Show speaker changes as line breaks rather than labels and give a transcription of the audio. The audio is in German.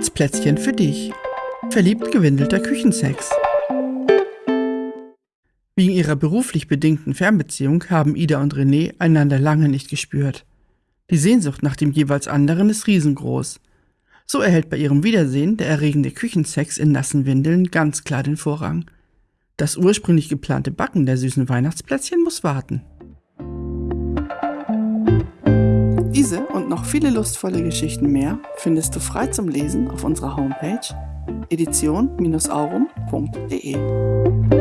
Weihnachtsplätzchen für dich. Verliebt gewindelter Küchensex. Wegen ihrer beruflich bedingten Fernbeziehung haben Ida und René einander lange nicht gespürt. Die Sehnsucht nach dem jeweils anderen ist riesengroß. So erhält bei ihrem Wiedersehen der erregende Küchensex in nassen Windeln ganz klar den Vorrang. Das ursprünglich geplante Backen der süßen Weihnachtsplätzchen muss warten. Diese und noch viele lustvolle Geschichten mehr findest du frei zum Lesen auf unserer Homepage edition-aurum.de.